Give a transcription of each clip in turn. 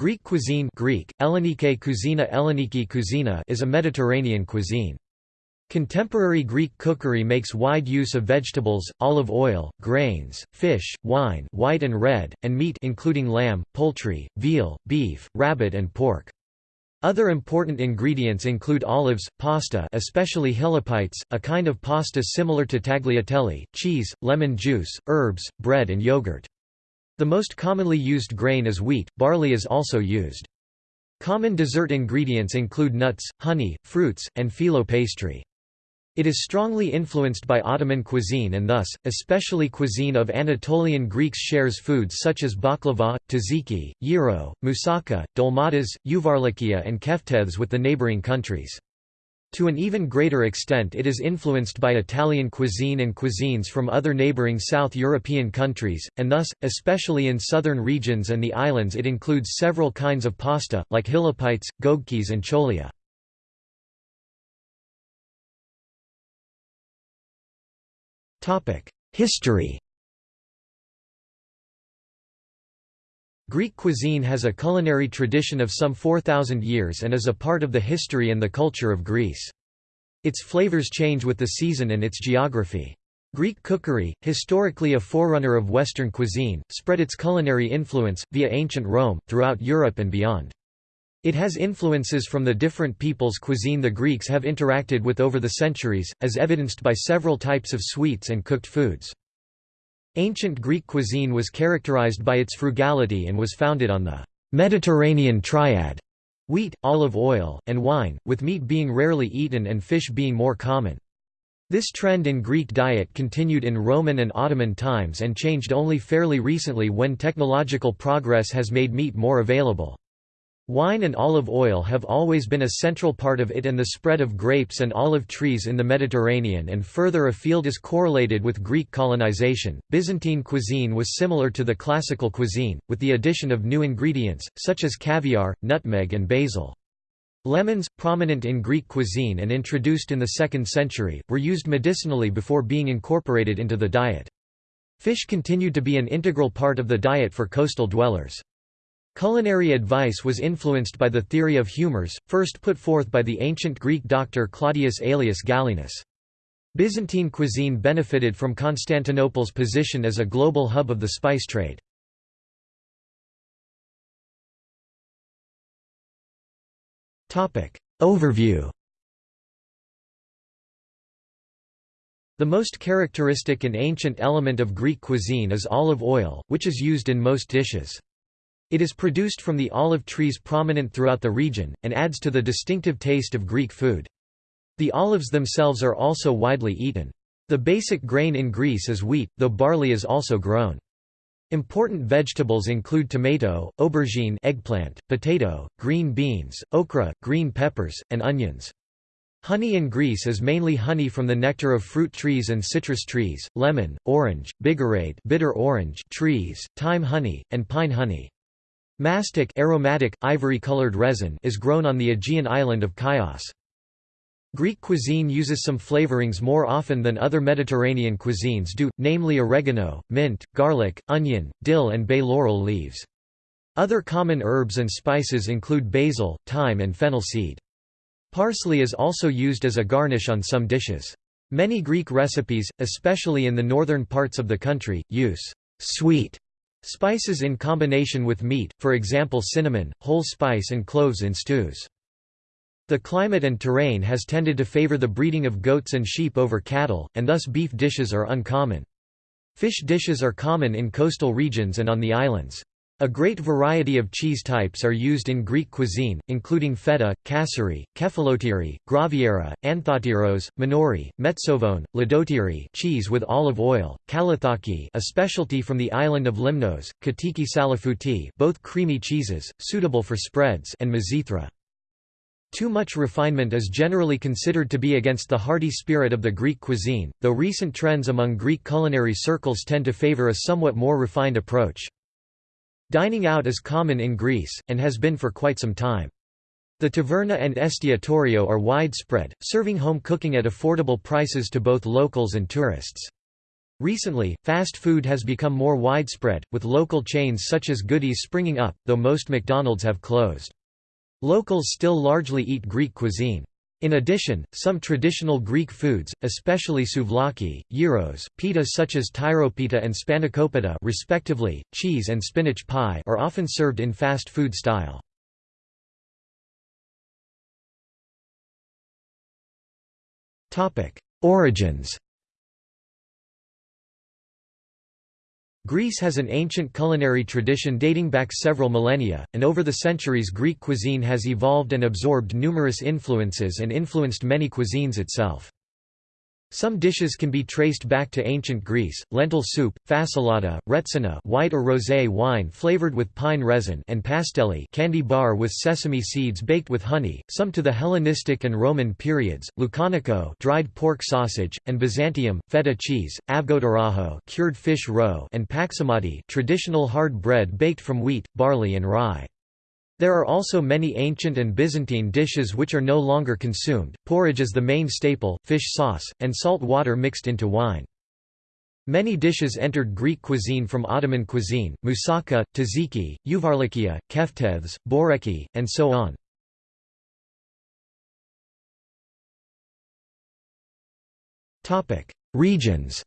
Greek cuisine Greek, Ellenike Cousina Elleniki Cousina is a Mediterranean cuisine. Contemporary Greek cookery makes wide use of vegetables, olive oil, grains, fish, wine white and red, and meat including lamb, poultry, veal, beef, rabbit and pork. Other important ingredients include olives, pasta especially hilopites, a kind of pasta similar to tagliatelle, cheese, lemon juice, herbs, bread and yogurt. The most commonly used grain is wheat, barley is also used. Common dessert ingredients include nuts, honey, fruits, and phyllo pastry. It is strongly influenced by Ottoman cuisine and thus, especially cuisine of Anatolian Greeks shares foods such as baklava, tzatziki, gyro, moussaka, dolmades, uvarlikia and keftedes with the neighboring countries. To an even greater extent it is influenced by Italian cuisine and cuisines from other neighboring South European countries, and thus, especially in southern regions and the islands it includes several kinds of pasta, like hilopites, gogkis and cholia. History Greek cuisine has a culinary tradition of some 4,000 years and is a part of the history and the culture of Greece. Its flavors change with the season and its geography. Greek cookery, historically a forerunner of Western cuisine, spread its culinary influence, via ancient Rome, throughout Europe and beyond. It has influences from the different peoples' cuisine the Greeks have interacted with over the centuries, as evidenced by several types of sweets and cooked foods. Ancient Greek cuisine was characterized by its frugality and was founded on the Mediterranean triad wheat, olive oil, and wine, with meat being rarely eaten and fish being more common. This trend in Greek diet continued in Roman and Ottoman times and changed only fairly recently when technological progress has made meat more available. Wine and olive oil have always been a central part of it and the spread of grapes and olive trees in the Mediterranean and further afield is correlated with Greek colonization. Byzantine cuisine was similar to the classical cuisine, with the addition of new ingredients, such as caviar, nutmeg, and basil. Lemons, prominent in Greek cuisine and introduced in the 2nd century, were used medicinally before being incorporated into the diet. Fish continued to be an integral part of the diet for coastal dwellers. Culinary advice was influenced by the theory of humours, first put forth by the ancient Greek doctor Claudius Aelius Galenus. Byzantine cuisine benefited from Constantinople's position as a global hub of the spice trade. Overview The most characteristic and ancient element of Greek cuisine is olive oil, which is used in most dishes. It is produced from the olive trees prominent throughout the region, and adds to the distinctive taste of Greek food. The olives themselves are also widely eaten. The basic grain in Greece is wheat, though barley is also grown. Important vegetables include tomato, aubergine eggplant, potato, green beans, okra, green peppers, and onions. Honey in Greece is mainly honey from the nectar of fruit trees and citrus trees, lemon, orange, bigarade bitter orange trees, thyme honey, and pine honey. Mastic aromatic, ivory-colored resin is grown on the Aegean island of Chios. Greek cuisine uses some flavorings more often than other Mediterranean cuisines do, namely oregano, mint, garlic, onion, dill and bay laurel leaves. Other common herbs and spices include basil, thyme and fennel seed. Parsley is also used as a garnish on some dishes. Many Greek recipes, especially in the northern parts of the country, use sweet Spices in combination with meat, for example cinnamon, whole spice and cloves in stews. The climate and terrain has tended to favor the breeding of goats and sheep over cattle, and thus beef dishes are uncommon. Fish dishes are common in coastal regions and on the islands. A great variety of cheese types are used in Greek cuisine, including feta, kasseri, kefalotiri, graviera, anthotyros, minori, metsovone, ladotyri cheese with olive oil, kalathaki a specialty from the island of Limnos, katiki salafuti both creamy cheeses, suitable for spreads and mizithra. Too much refinement is generally considered to be against the hearty spirit of the Greek cuisine, though recent trends among Greek culinary circles tend to favor a somewhat more refined approach. Dining out is common in Greece, and has been for quite some time. The taverna and estiatorio are widespread, serving home cooking at affordable prices to both locals and tourists. Recently, fast food has become more widespread, with local chains such as Goodies springing up, though most McDonald's have closed. Locals still largely eat Greek cuisine. In addition, some traditional Greek foods, especially souvlaki, gyros, pita such as tyropita and spanakopita respectively, cheese and spinach pie are often served in fast food style. Origins Greece has an ancient culinary tradition dating back several millennia, and over the centuries Greek cuisine has evolved and absorbed numerous influences and influenced many cuisines itself. Some dishes can be traced back to ancient Greece, lentil soup, fasolada, retsina white or rosé wine flavored with pine resin and pastelli candy bar with sesame seeds baked with honey, some to the Hellenistic and Roman periods, lucanico dried pork sausage, and Byzantium, feta cheese, avgotaraho cured fish roe and paksamadi traditional hard bread baked from wheat, barley and rye. There are also many ancient and Byzantine dishes which are no longer consumed, porridge is the main staple, fish sauce, and salt water mixed into wine. Many dishes entered Greek cuisine from Ottoman cuisine, moussaka, tzatziki, uvarlikia, keftedes, boreki, and so on. Regions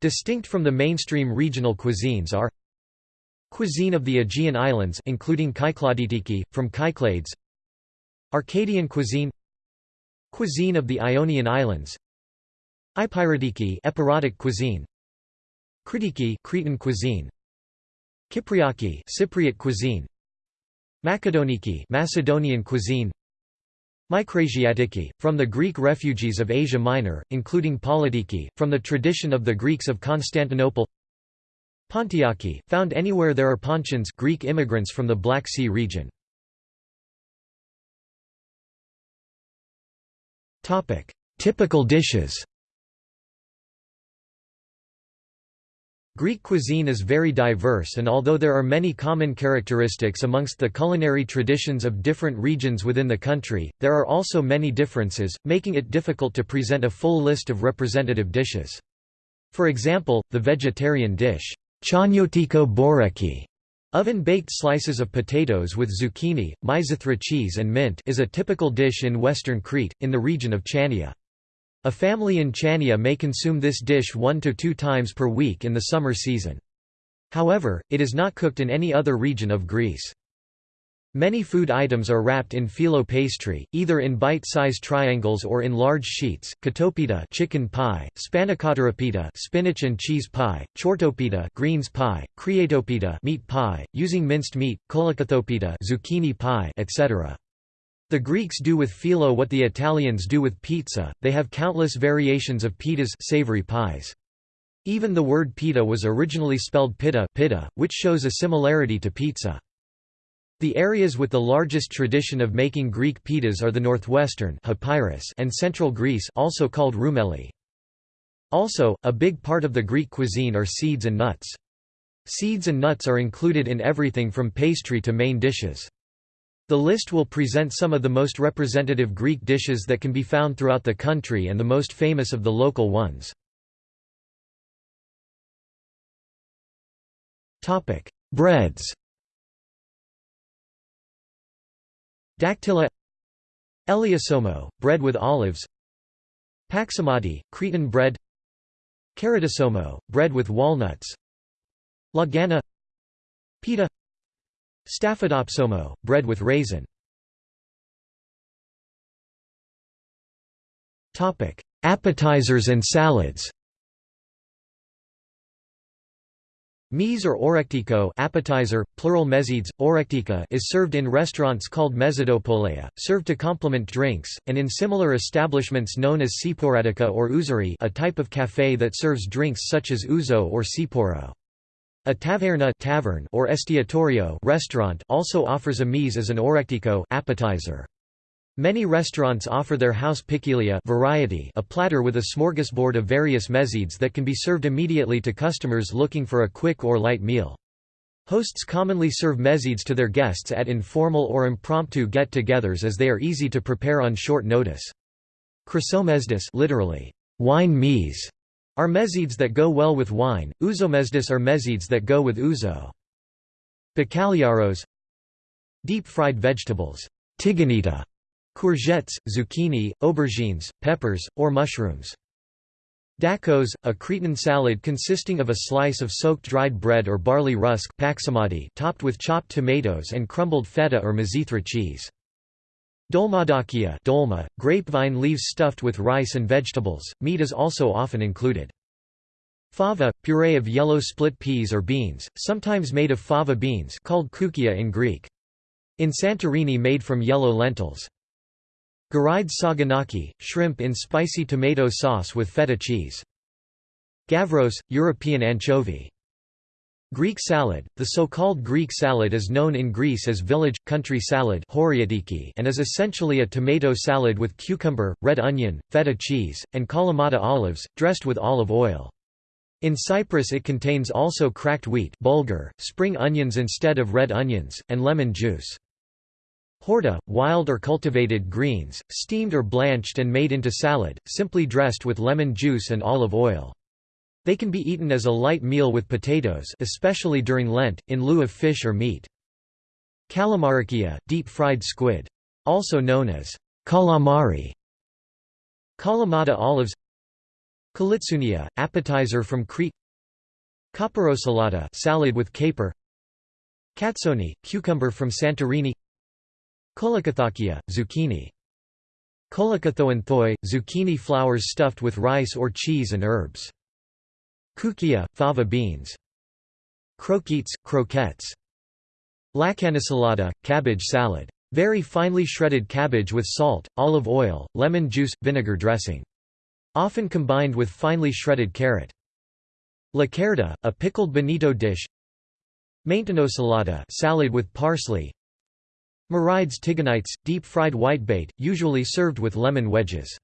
Distinct from the mainstream regional cuisines are Cuisine of the Aegean Islands including Kykloditiki, from Kyklades Arcadian cuisine. Cuisine of the Ionian Islands. Epirotiki Epirodic cuisine. Kritiki Cretan cuisine. Kypriaki Cypriot cuisine. Makedoniki Macedonian cuisine. Micrasiatiki, from the Greek refugees of Asia Minor, including Politiki, from the tradition of the Greeks of Constantinople Pontiaki, found anywhere there are Pontians Greek immigrants from the Black Sea region. Topic: Typical dishes Greek cuisine is very diverse and although there are many common characteristics amongst the culinary traditions of different regions within the country, there are also many differences, making it difficult to present a full list of representative dishes. For example, the vegetarian dish, Chanyotiko boreki Oven-baked slices of potatoes with zucchini, mizithra cheese and mint is a typical dish in western Crete, in the region of Chania. A family in Chania may consume this dish one to two times per week in the summer season. However, it is not cooked in any other region of Greece. Many food items are wrapped in phyllo pastry, either in bite-sized triangles or in large sheets. Katopita chicken pie, spanakopita spinach and cheese pie, chortopita greens pie, kriatopita meat pie, using minced meat, kolakathopita zucchini pie, etc. The Greeks do with phyllo what the Italians do with pizza. They have countless variations of pitas, savory pies. Even the word pita was originally spelled pitta, pitta, which shows a similarity to pizza. The areas with the largest tradition of making Greek pitas are the northwestern and central Greece also called Roumeli. Also, a big part of the Greek cuisine are seeds and nuts. Seeds and nuts are included in everything from pastry to main dishes. The list will present some of the most representative Greek dishes that can be found throughout the country and the most famous of the local ones. Breads Dactyla Eliosomo, bread with olives Paksamadi, Cretan bread Keradosomo, bread with walnuts Lagana Pita Staphydopsomo, bread with raisin. Appetizers and salads Mise or orektiko appetizer, plural mezides, orektika is served in restaurants called mezidopoleia, served to complement drinks, and in similar establishments known as siporadika or ouzeri a type of café that serves drinks such as ouzo or siporo. A taverna tavern or estiatorio restaurant also offers a mise as an orektiko appetizer. Many restaurants offer their house pikilia variety a platter with a smorgasbord of various mezides that can be served immediately to customers looking for a quick or light meal. Hosts commonly serve mezides to their guests at informal or impromptu get-togethers as they are easy to prepare on short notice. Chrysomesdis literally, wine meas, are mezzids that go well with wine, ouzomesdis are mezzids that go with ouzo. Bacalhaos Deep-fried vegetables tigonita, courgettes, zucchini, aubergines, peppers, or mushrooms. Dakos, a Cretan salad consisting of a slice of soaked dried bread or barley rusk topped with chopped tomatoes and crumbled feta or mizithra cheese. Dolmadakia dolma, grapevine leaves stuffed with rice and vegetables, meat is also often included. Fava, puree of yellow split peas or beans, sometimes made of fava beans called koukia in Greek. In Santorini made from yellow lentils. Garide saganaki, shrimp in spicy tomato sauce with feta cheese. Gavros, European anchovy. Greek salad – The so-called Greek salad is known in Greece as village, country salad and is essentially a tomato salad with cucumber, red onion, feta cheese, and kalamata olives, dressed with olive oil. In Cyprus it contains also cracked wheat bulgur, spring onions instead of red onions, and lemon juice. Horta, wild or cultivated greens, steamed or blanched and made into salad, simply dressed with lemon juice and olive oil. They can be eaten as a light meal with potatoes especially during Lent, in lieu of fish or meat. Kalamarakia, deep-fried squid. Also known as calamari. Kalamata olives Kalitsunia, appetizer from Crete Caparosalata salad with caper Katsoni, cucumber from Santorini Kolakathakia, zucchini. Kolakathoanthoi, zucchini flowers stuffed with rice or cheese and herbs. Koukia, fava beans. Croquettes, croquettes. Lacanisalata, cabbage salad. Very finely shredded cabbage with salt, olive oil, lemon juice, vinegar dressing. Often combined with finely shredded carrot. Lacerda, a pickled bonito dish Maintenosalata salad with parsley Marides tigonites, deep-fried whitebait, usually served with lemon wedges.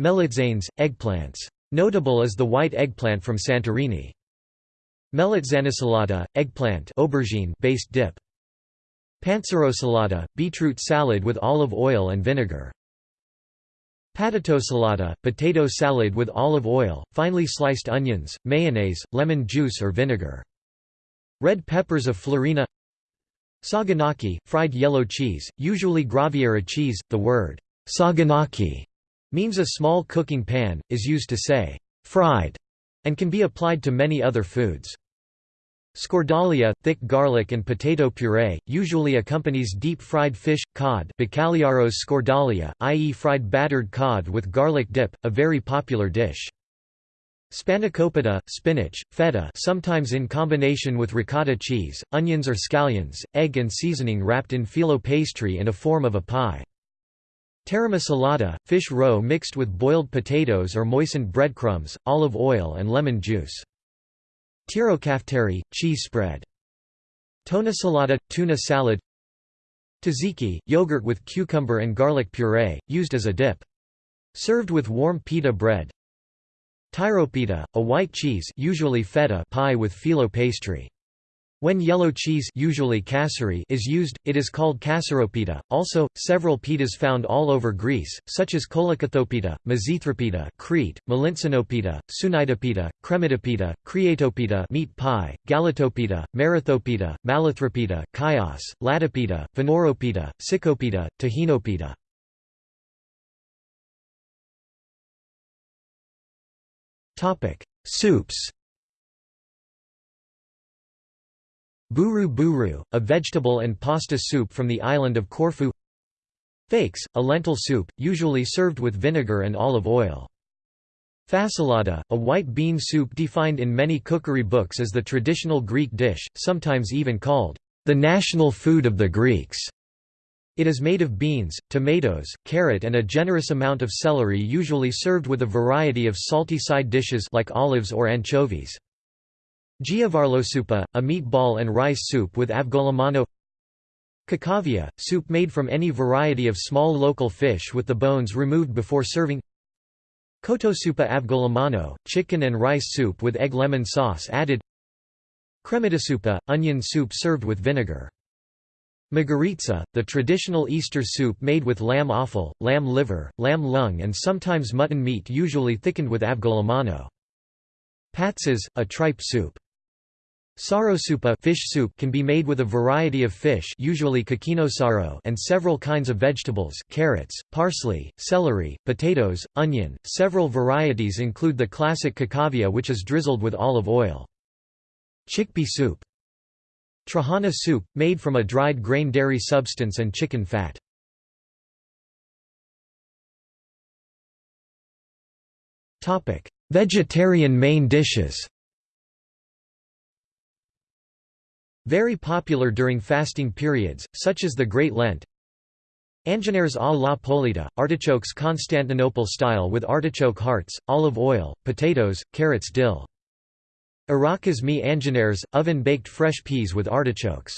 Melitzanes, eggplants. Notable is the white eggplant from Santorini. Melitzanosalata, eggplant aubergine based dip. Panzerosalata, beetroot salad with olive oil and vinegar. Patatosalata, potato salad with olive oil, finely sliced onions, mayonnaise, lemon juice or vinegar. Red peppers of Florina Saganaki, fried yellow cheese, usually Graviera cheese. The word saganaki means a small cooking pan, is used to say fried, and can be applied to many other foods. Scordalia, thick garlic and potato puree, usually accompanies deep-fried fish, cod Bacalhaos scordalia, i.e. fried battered cod with garlic dip, a very popular dish. Spanakopita, spinach, feta sometimes in combination with ricotta cheese, onions or scallions, egg and seasoning wrapped in phyllo pastry and a form of a pie. Taramasalata, fish roe mixed with boiled potatoes or moistened breadcrumbs, olive oil and lemon juice. Tirokafteri, cheese spread. Tuna salata, tuna salad Tzatziki, yogurt with cucumber and garlic puree, used as a dip. Served with warm pita bread, Tyropita, a white cheese usually feta pie with phyllo pastry. When yellow cheese usually kasseri is used, it is called kasseropita. Also, several pitas found all over Greece, such as kolakathopita, mizithropita Crete, melinsinopita, sunitopita, kremitopita, creatopita meat pie, galatopita, marathopita, malathropita, chios, latopita, venoropita, sikopita, tahinopita. Soups Buru buru, a vegetable and pasta soup from the island of Corfu Fakes, a lentil soup, usually served with vinegar and olive oil. Fasolada, a white bean soup defined in many cookery books as the traditional Greek dish, sometimes even called the national food of the Greeks. It is made of beans, tomatoes, carrot and a generous amount of celery usually served with a variety of salty side dishes like olives or anchovies. Giavarlosupa, a meatball and rice soup with avgolemono Kakavia, soup made from any variety of small local fish with the bones removed before serving. Kotosupa avgolemono, chicken and rice soup with egg lemon sauce added. Kremitasupa, onion soup served with vinegar Margaritza, the traditional Easter soup made with lamb offal, lamb liver, lamb lung and sometimes mutton meat usually thickened with avgolemono. Patzes, a tripe soup. Sarosoupa fish soup can be made with a variety of fish usually saro and several kinds of vegetables carrots, parsley, celery, potatoes, onion. Several varieties include the classic kakavia which is drizzled with olive oil. Chickpea soup. Trahana soup, made from a dried grain dairy substance and chicken fat. Vegetarian main dishes Very popular during fasting periods, such as the Great Lent. Angenaires à la polita, artichokes Constantinople style with artichoke hearts, olive oil, potatoes, carrots dill. Arakas mi angenaires, oven-baked fresh peas with artichokes.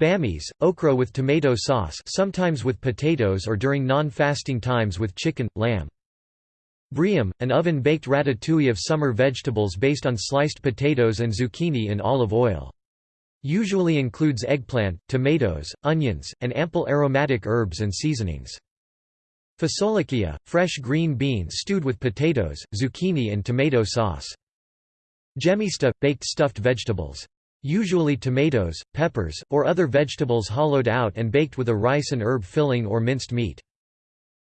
Bammies, okra with tomato sauce sometimes with potatoes or during non-fasting times with chicken, lamb. Briam, an oven-baked ratatouille of summer vegetables based on sliced potatoes and zucchini in olive oil. Usually includes eggplant, tomatoes, onions, and ample aromatic herbs and seasonings. Fasolakia, fresh green beans stewed with potatoes, zucchini and tomato sauce. Gemista, baked stuffed vegetables. Usually tomatoes, peppers, or other vegetables hollowed out and baked with a rice and herb filling or minced meat.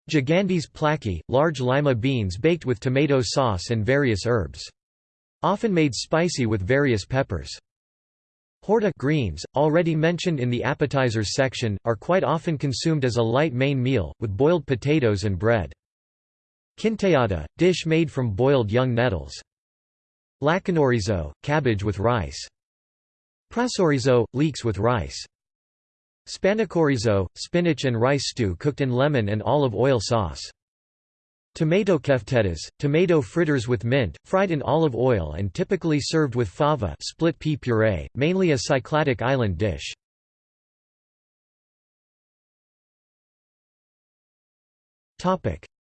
Gigandis plaki, large lima beans baked with tomato sauce and various herbs. Often made spicy with various peppers. Horta greens, already mentioned in the appetizers section, are quite often consumed as a light main meal, with boiled potatoes and bread. Quinteada, dish made from boiled young nettles. Lacanorizo, cabbage with rice. Prasorizo, leeks with rice. Spanakorizo, spinach and rice stew cooked in lemon and olive oil sauce. Tomato keftedes, tomato fritters with mint, fried in olive oil and typically served with fava split pea puree, mainly a Cycladic island dish.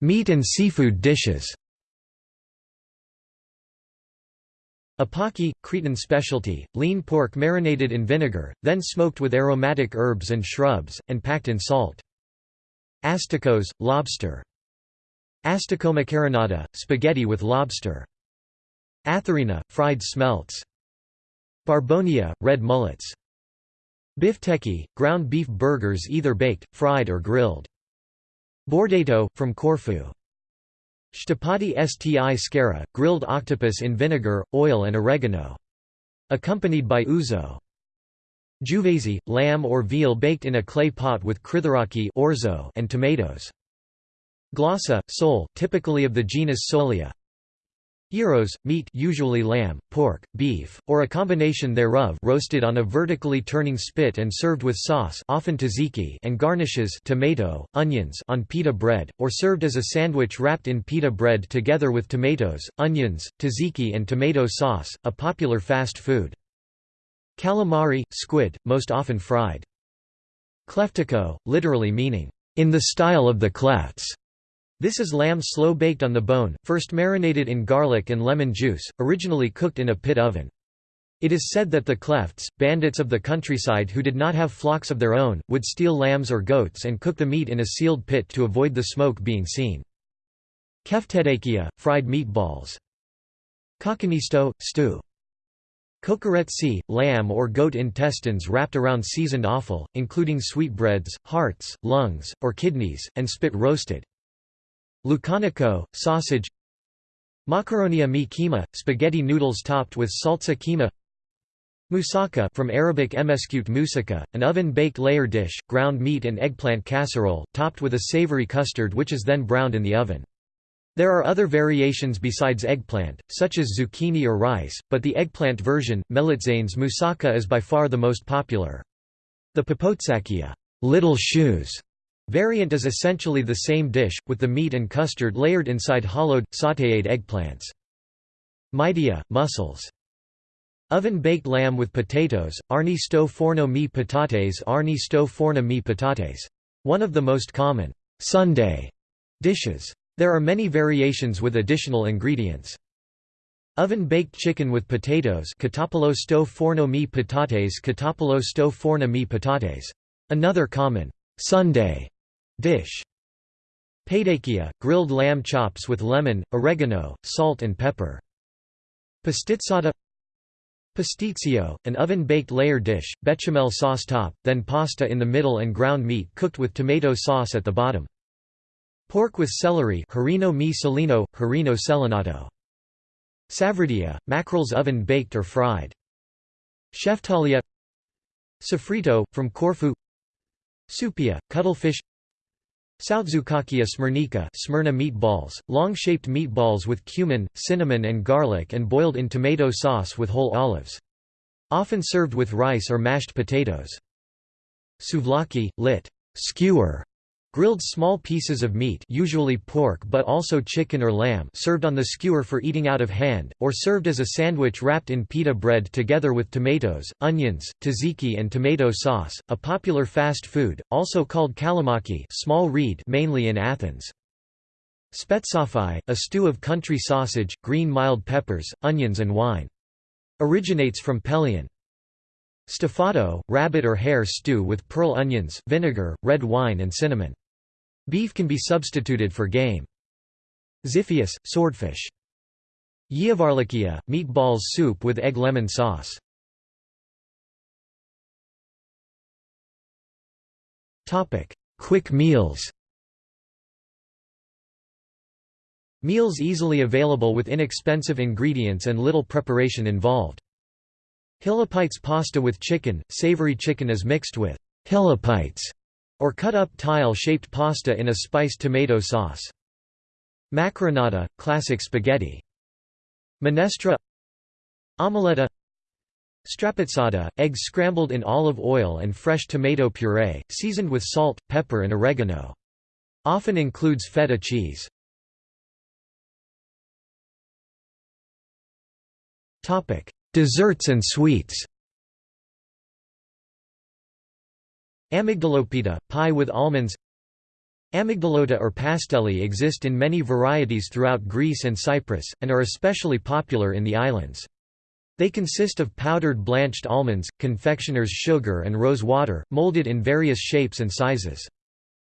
Meat and seafood dishes Apaki, Cretan specialty, lean pork marinated in vinegar, then smoked with aromatic herbs and shrubs, and packed in salt. Asticos, lobster Asticomacaronata, spaghetti with lobster. Atherina, fried smelts. Barbounia, red mullets. Bifteki, ground beef burgers either baked, fried or grilled. Bordato, from Corfu. Shtapati sti skara, grilled octopus in vinegar, oil and oregano. Accompanied by ouzo. Juvesi, lamb or veal baked in a clay pot with kritharaki orzo and tomatoes. Glossa, sole, typically of the genus Solia. Gyros, meat usually lamb, pork, beef, or a combination thereof roasted on a vertically turning spit and served with sauce often tzatziki and garnishes tomato, onions on pita bread, or served as a sandwich wrapped in pita bread together with tomatoes, onions, tzatziki and tomato sauce, a popular fast food. Calamari, squid, most often fried. Kleftiko, literally meaning, in the style of the clefts. This is lamb slow-baked on the bone, first marinated in garlic and lemon juice, originally cooked in a pit oven. It is said that the klefts, bandits of the countryside who did not have flocks of their own, would steal lambs or goats and cook the meat in a sealed pit to avoid the smoke being seen. Keftedakia, fried meatballs. Kakanisto, stew. Kokoretsi, lamb or goat intestines wrapped around seasoned offal, including sweetbreads, hearts, lungs, or kidneys, and spit roasted. Lucanico, sausage Macaronia mi kima, spaghetti noodles topped with salsa kima Moussaka from Arabic emeskute moussaka, an oven-baked layer dish, ground meat and eggplant casserole, topped with a savory custard which is then browned in the oven. There are other variations besides eggplant, such as zucchini or rice, but the eggplant version, melitzanes moussaka is by far the most popular. The popotsakia little shoes", Variant is essentially the same dish, with the meat and custard layered inside hollowed, sautéed eggplants. Maidia, mussels. Oven-baked lamb with potatoes, arni sto forno mi patates arni sto forno mi patates. One of the most common Sunday dishes. There are many variations with additional ingredients. Oven-baked chicken with potatoes Catapolo sto forno mi patates Catapolo sto forno mi patates. Another common Sunday dish. Paidakia, grilled lamb chops with lemon, oregano, salt and pepper. Pastizzata Pasticcio, an oven-baked layer dish, bechamel sauce top, then pasta in the middle and ground meat cooked with tomato sauce at the bottom. Pork with celery Harino mi salino, harino selinato. Savrudia, mackerels oven-baked or fried. Sheftalia Sofrito, from Corfu Supia, cuttlefish Soutzoukakia smyrnica Smyrna meatballs, long-shaped meatballs with cumin, cinnamon and garlic and boiled in tomato sauce with whole olives. Often served with rice or mashed potatoes. Souvlaki, lit. skewer, Grilled small pieces of meat usually pork but also chicken or lamb served on the skewer for eating out of hand, or served as a sandwich wrapped in pita bread together with tomatoes, onions, tzatziki and tomato sauce, a popular fast food, also called kalamaki small reed mainly in Athens. Spetzofai, a stew of country sausage, green mild peppers, onions and wine. Originates from Pelion. Stufato, rabbit or hare stew with pearl onions, vinegar, red wine and cinnamon. Beef can be substituted for game. Xiphias, swordfish. Yiavarlikia, meatballs soup with egg lemon sauce. Topic: Quick meals Meals easily available with inexpensive ingredients and little preparation involved. Hilopites pasta with chicken, savory chicken is mixed with hilopites or cut up tile-shaped pasta in a spiced tomato sauce. Macaronata, classic spaghetti. Minestra Omeletta Strapazzata, eggs scrambled in olive oil and fresh tomato puree, seasoned with salt, pepper and oregano. Often includes feta cheese. Desserts and sweets Amygdalopita, pie with almonds Amygdalota or pastelli exist in many varieties throughout Greece and Cyprus, and are especially popular in the islands. They consist of powdered blanched almonds, confectioner's sugar and rose water, molded in various shapes and sizes.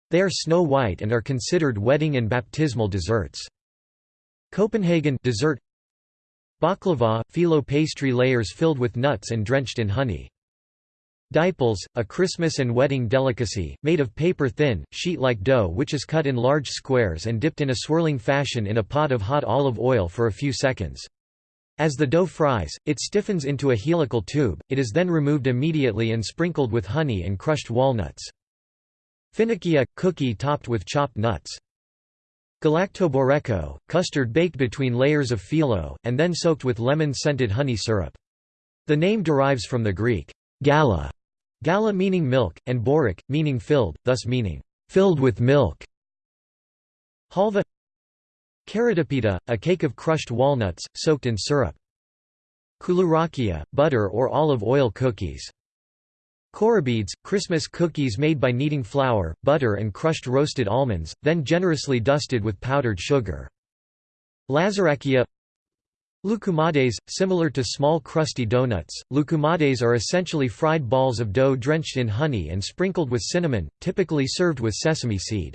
They are snow white and are considered wedding and baptismal desserts. Copenhagen dessert Baklava, phyllo pastry layers filled with nuts and drenched in honey. Diples, a Christmas and wedding delicacy, made of paper-thin, sheet-like dough which is cut in large squares and dipped in a swirling fashion in a pot of hot olive oil for a few seconds. As the dough fries, it stiffens into a helical tube, it is then removed immediately and sprinkled with honey and crushed walnuts. Finikia, cookie topped with chopped nuts. Galaktoboureko, custard baked between layers of phyllo, and then soaked with lemon-scented honey syrup. The name derives from the Greek gala, Gala meaning milk, and borik, meaning filled, thus meaning, filled with milk. Halva Karatapita, a cake of crushed walnuts, soaked in syrup. Koulourakia, butter or olive oil cookies. Korabeads, Christmas cookies made by kneading flour, butter and crushed roasted almonds, then generously dusted with powdered sugar. Lazarakia Loukoumades, similar to small crusty donuts, loukoumades are essentially fried balls of dough drenched in honey and sprinkled with cinnamon, typically served with sesame seed.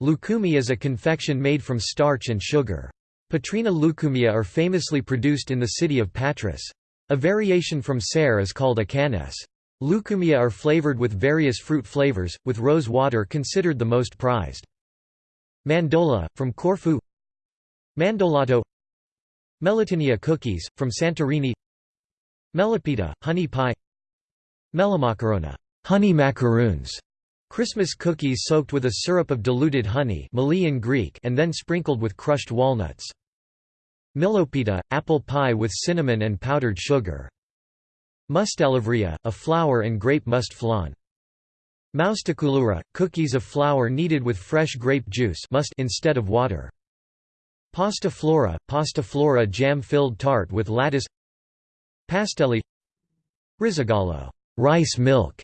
Loukoumi is a confection made from starch and sugar. Patrina loukoumia are famously produced in the city of Patras. A variation from ser is called a canes. Loukoumia are flavored with various fruit flavors, with rose water considered the most prized. Mandola, from Corfu Mandolato Melitinia cookies, from Santorini Melipita, honey pie Melimacarona honey macaroons", Christmas cookies soaked with a syrup of diluted honey in Greek and then sprinkled with crushed walnuts. Milopita, apple pie with cinnamon and powdered sugar. Moustalevria, a flour and grape must flan. Moustakulura, cookies of flour kneaded with fresh grape juice must instead of water. Pasta flora, pasta flora jam-filled tart with lattice Pastelli Rizogalo rice milk",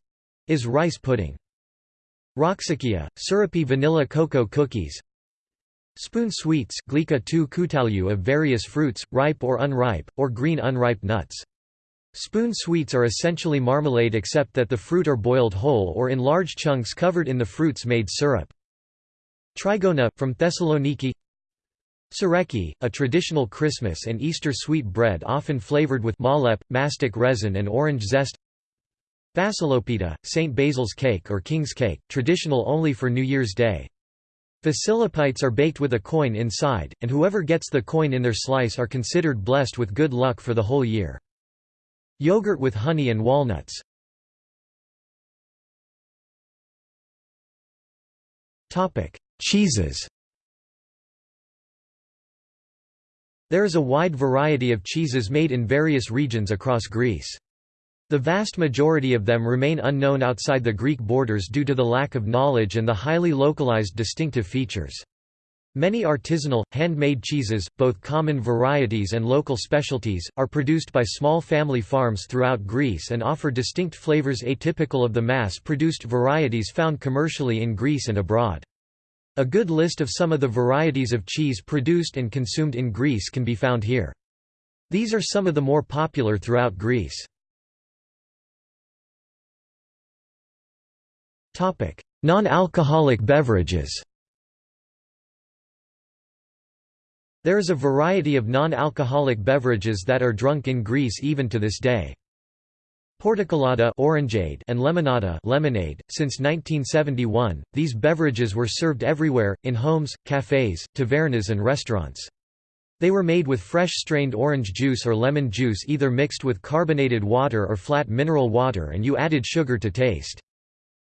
is rice pudding. Roxikia, syrupy vanilla cocoa cookies Spoon sweets glika tu of various fruits, ripe or unripe, or green unripe nuts. Spoon sweets are essentially marmalade except that the fruit are boiled whole or in large chunks covered in the fruit's made syrup. Trigona, from Thessaloniki Sareki, a traditional Christmas and Easter sweet bread often flavored with malep, mastic resin and orange zest Basilopita, St. Basil's cake or king's cake, traditional only for New Year's Day. Facilipites are baked with a coin inside, and whoever gets the coin in their slice are considered blessed with good luck for the whole year. Yogurt with honey and walnuts. Cheeses There is a wide variety of cheeses made in various regions across Greece. The vast majority of them remain unknown outside the Greek borders due to the lack of knowledge and the highly localized distinctive features. Many artisanal, handmade cheeses, both common varieties and local specialties, are produced by small family farms throughout Greece and offer distinct flavors atypical of the mass-produced varieties found commercially in Greece and abroad. A good list of some of the varieties of cheese produced and consumed in Greece can be found here. These are some of the more popular throughout Greece. Non-alcoholic beverages There is a variety of non-alcoholic beverages that are drunk in Greece even to this day. Portokalada orangeade and lemonada lemonade. Since 1971, these beverages were served everywhere, in homes, cafes, tavernas and restaurants. They were made with fresh strained orange juice or lemon juice either mixed with carbonated water or flat mineral water and you added sugar to taste.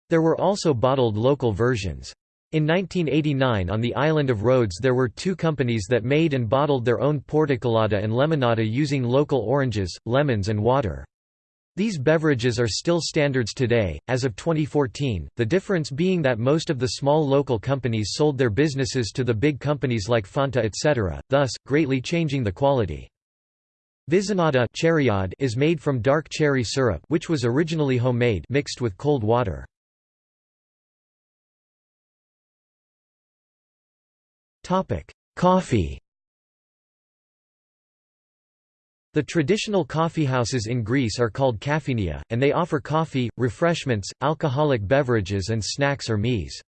There were also bottled local versions. In 1989 on the island of Rhodes there were two companies that made and bottled their own portokalada and lemonada using local oranges, lemons and water. These beverages are still standards today, as of 2014, the difference being that most of the small local companies sold their businesses to the big companies like Fanta etc., thus, greatly changing the quality. Vizinata is made from dark cherry syrup which was originally homemade mixed with cold water. Coffee The traditional coffeehouses in Greece are called kafenia, and they offer coffee, refreshments, alcoholic beverages and snacks or meas.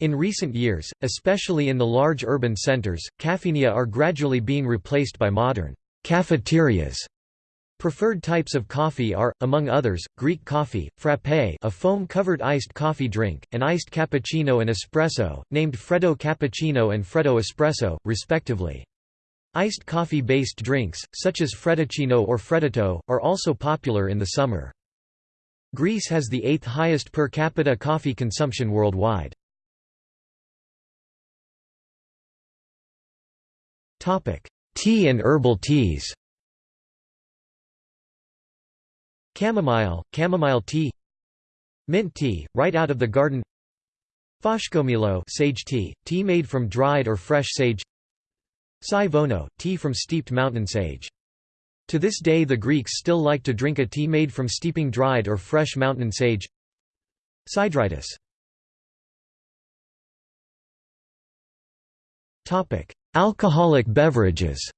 In recent years, especially in the large urban centers, kafenia are gradually being replaced by modern cafeterias. Preferred types of coffee are, among others, Greek coffee, frappé a foam-covered iced coffee drink, and iced cappuccino and espresso, named Freddo cappuccino and Freddo espresso, respectively. Iced coffee-based drinks, such as fredduccino or freddito, are also popular in the summer. Greece has the eighth highest per capita coffee consumption worldwide. Tea and herbal teas Chamomile, chamomile tea Mint tea, right out of the garden Faskomilo sage tea, tea made from dried or fresh sage Sai vono, tea from steeped mountain sage. To this day the Greeks still like to drink a tea made from steeping dried or fresh mountain sage. Sideritis. Alcoholic beverages.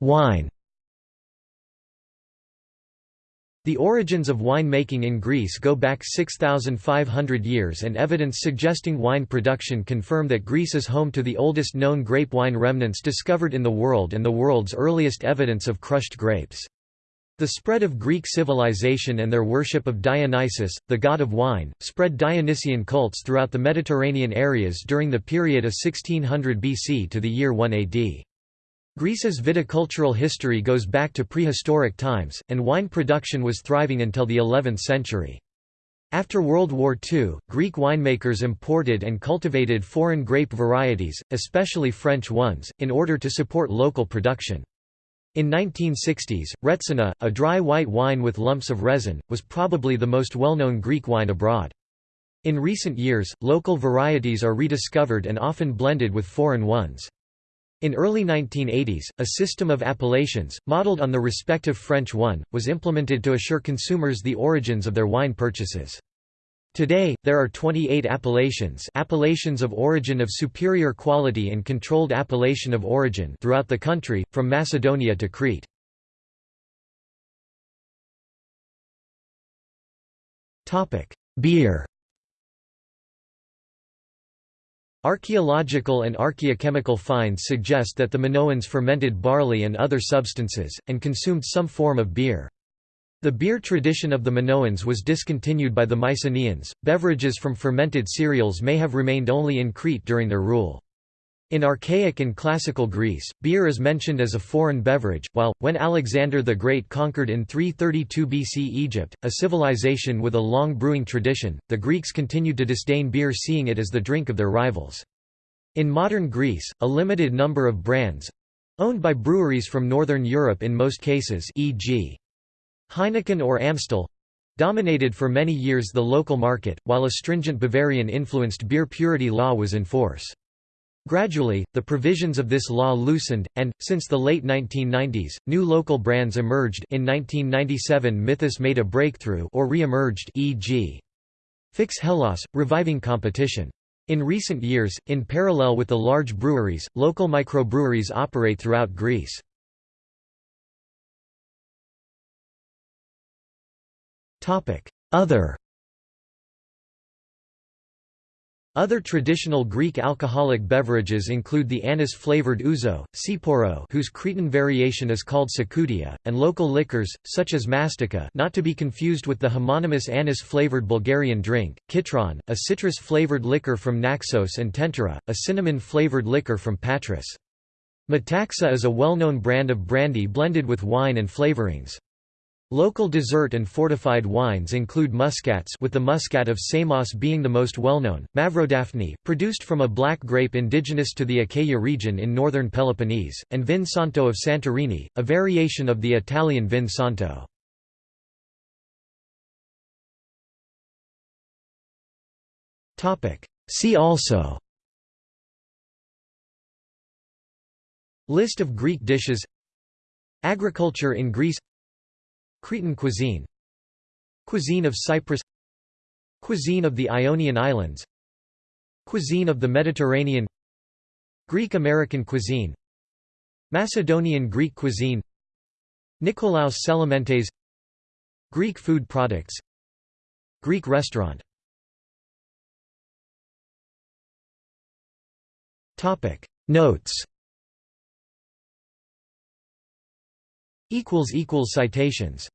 Wine The origins of wine-making in Greece go back 6,500 years and evidence suggesting wine production confirm that Greece is home to the oldest known grape wine remnants discovered in the world and the world's earliest evidence of crushed grapes. The spread of Greek civilization and their worship of Dionysus, the god of wine, spread Dionysian cults throughout the Mediterranean areas during the period of 1600 BC to the year 1 AD. Greece's viticultural history goes back to prehistoric times, and wine production was thriving until the 11th century. After World War II, Greek winemakers imported and cultivated foreign grape varieties, especially French ones, in order to support local production. In 1960s, Retsina, a dry white wine with lumps of resin, was probably the most well-known Greek wine abroad. In recent years, local varieties are rediscovered and often blended with foreign ones. In early 1980s, a system of appellations, modeled on the respective French one, was implemented to assure consumers the origins of their wine purchases. Today, there are 28 appellations appellations of origin of superior quality and controlled appellation of origin throughout the country, from Macedonia to Crete. Beer Archaeological and archaeochemical finds suggest that the Minoans fermented barley and other substances, and consumed some form of beer. The beer tradition of the Minoans was discontinued by the Mycenaeans. Beverages from fermented cereals may have remained only in Crete during their rule. In archaic and classical Greece, beer is mentioned as a foreign beverage, while, when Alexander the Great conquered in 332 BC Egypt, a civilization with a long brewing tradition, the Greeks continued to disdain beer seeing it as the drink of their rivals. In modern Greece, a limited number of brands—owned by breweries from northern Europe in most cases e.g. Heineken or Amstel, dominated for many years the local market, while a stringent Bavarian-influenced beer purity law was in force. Gradually, the provisions of this law loosened, and, since the late 1990s, new local brands emerged in 1997 Mythos made a breakthrough or re-emerged e.g. Fix Hellas, reviving competition. In recent years, in parallel with the large breweries, local microbreweries operate throughout Greece. Other Other traditional Greek alcoholic beverages include the anise-flavored ouzo, tsipouro whose Cretan variation is called tsikoudia, and local liquors, such as mastika not to be confused with the homonymous anise-flavored Bulgarian drink, kitron, a citrus-flavored liquor from Naxos and Tentura, a cinnamon-flavored liquor from Patras. Metaxa is a well-known brand of brandy blended with wine and flavorings. Local dessert and fortified wines include muscats with the muscat of Samos being the most well-known, Mavrodaphne, produced from a black grape indigenous to the Achaia region in northern Peloponnese, and Vin Santo of Santorini, a variation of the Italian Vin Santo. See also List of Greek dishes Agriculture in Greece Cretan cuisine. Cuisine of Cyprus. Cuisine of the Ionian Islands. Cuisine of the Mediterranean. Greek-American cuisine. Macedonian Greek cuisine. Nikolaos Tselementes Greek food products. Greek restaurant. Notes Citations